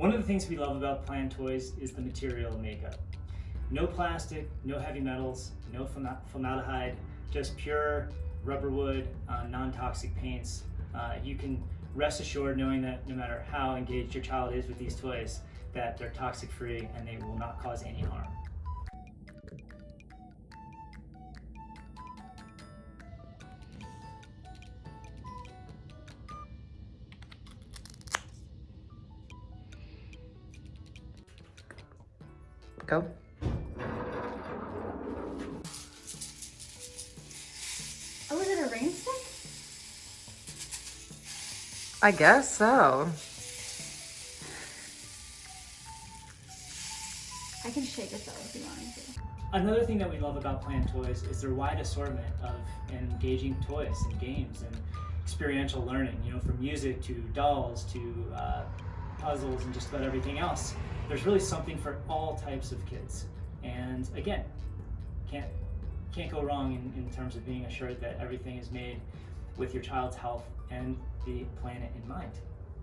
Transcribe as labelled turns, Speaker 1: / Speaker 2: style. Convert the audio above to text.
Speaker 1: One of the things we love about Plan Toys is the material makeup. No plastic, no heavy metals, no formaldehyde, just pure rubber wood, uh, non-toxic paints. Uh, you can rest assured knowing that no matter how engaged your child is with these toys, that they're toxic free and they will not cause any harm.
Speaker 2: Go.
Speaker 3: Oh, is it a rain stick?
Speaker 2: I guess so.
Speaker 3: I can shake it though if you want me to.
Speaker 1: Another thing that we love about Plan Toys is their wide assortment of engaging toys and games and experiential learning, you know, from music to dolls to uh, puzzles and just about everything else. There's really something for all types of kids. And again, can't, can't go wrong in, in terms of being assured that everything is made with your child's health and the planet in mind.